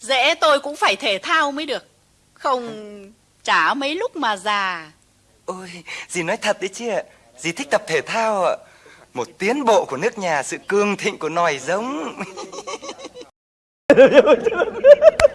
Dễ tôi cũng phải thể thao mới được. Không chả mấy lúc mà già. Ôi, dì nói thật đấy chứ ạ. Dì thích tập thể thao ạ. Một tiến bộ của nước nhà, sự cương thịnh của nòi giống.